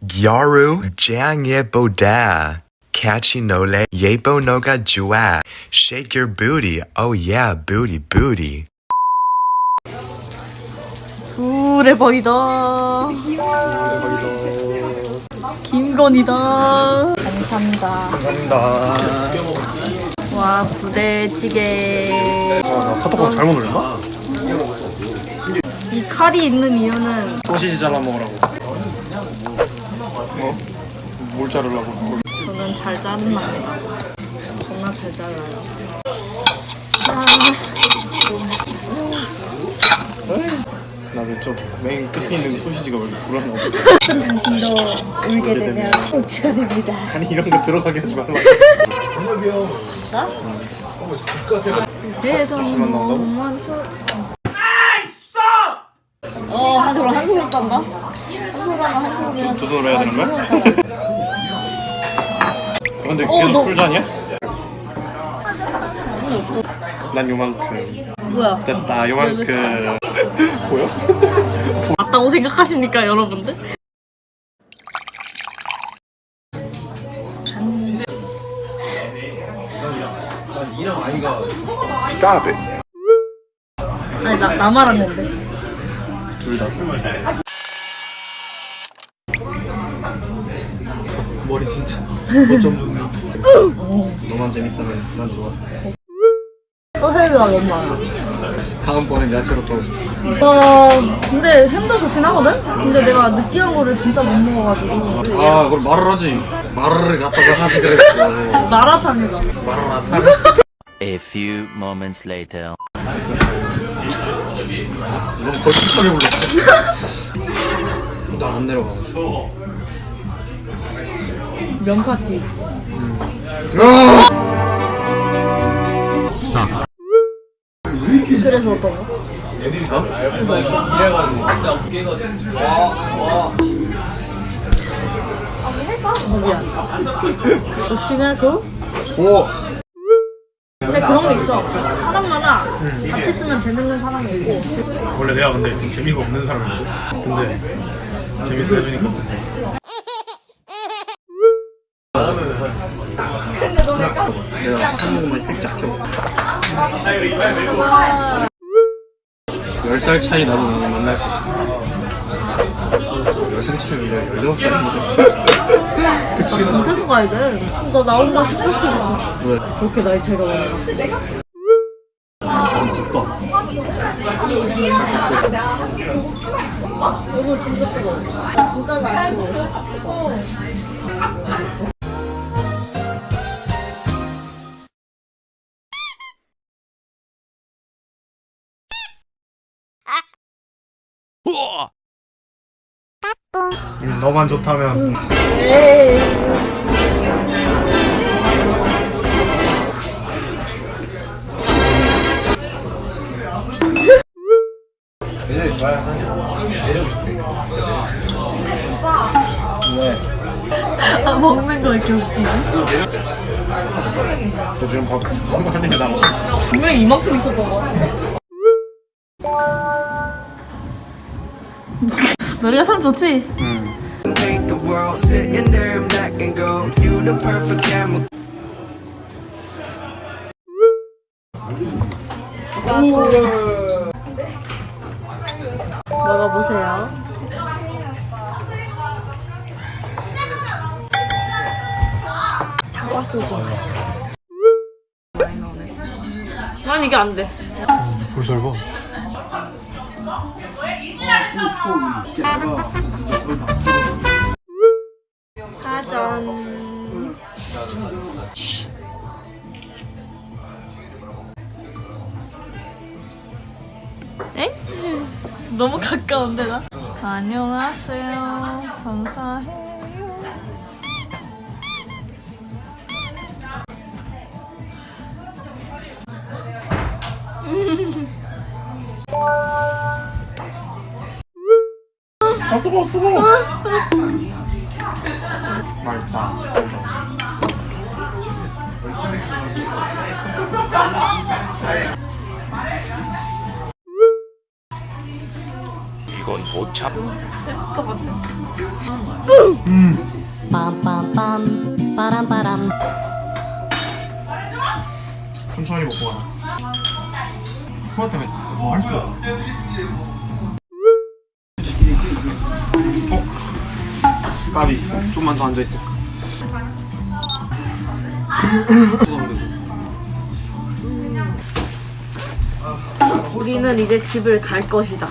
Gyaru jang yepoda. Catchy nole yepo noga jua. Shake your booty. Oh yeah, booty booty. 불의 버이다. 김건희다. 감사합니다. 감사합니다. 와 부대찌개. 나 카톡방 잘못 올렸나? 이 칼이 있는 이유는 소시지 잘라 먹으라고. 어? 뭘 자르려고? 저는 잘 자른답니다. 겁나 잘 잘라요. 나는 저맨 끝에 있는 소시지가 왜 이렇게 불안하고. 당신도 울게 되면 고치가 됩니다. 아니 이런 거 들어가게 하지 말라. 나? 대전 잠시만 나온다고? 너무한 초. 어, 한 손으로 한 손으로 딴다. 손으로. 두 손으로 해야 되는 거야? 두. 근데 어, 계속 너- 꿀잔이야? 난 요만큼 뭐야? 됐다 요만큼 보여? 맞다고 생각하십니까, 여러분들? Stop it. 아니, 나, 나 말하는데. 둘 다. 머리 진짜 어쩜 좋니? 너만 재밌다면 난 좋아. 소세지가 너무 많아. 다음번엔 야채로 또 어, 근데 햄도 좋긴 하거든? 근데 내가 느끼한 거를 진짜 못 먹어가지고. 아, 그걸 말을 하지. 말을 갖다가 하지 그랬어. 마라탕이다. 타네. A few moments later. 너무 거칠하게 불렀어. 나안 내려가. 면파티. 그래서 어떤 거? 어, 미안. 역시나 그? 오! 근데 그런 게 있어. 사람마다 같이 쓰면 재밌는 사람이 있고. 원래 내가 근데 좀 재미가 없는 사람이거든. 근데 재밌어 해주니까. 내가 한 모금만 획작 해. 10살 차이 나도 나는 만날 수 있어. 10살 차이면 내가 16살인데. 그치? 검색어 가야 돼. 너 나온다 싶었구나. 왜? 그렇게 나이 차이가 많아. 좀 덥다. 이거 진짜 뜨거워. 진짜 잘 뜨거워. 음, 너만 좋다면 아, 먹는 거 이렇게 웃기지? 너 지금 밥 하는 게 나와. 분명히 이만큼 있었던 거 같은데? 노래가 참 좋지? paint the world sitting there in black and gold. You the perfect camera. 먹어보세요. 사과 소주 맛이야. 많이 나 사전. 에? 너무 가까운데 나? 안녕하세요. 감사해요. 뜨거워 뜨거워. 맛있다. 이건 못 같아. 빰빰빰 빠람빠람 천천히 먹고 가라. 그것 때문에 뭐할수 없어. 어? 까비. 좀만 더 앉아 있을까? 우리는 이제 집을 갈 것이다.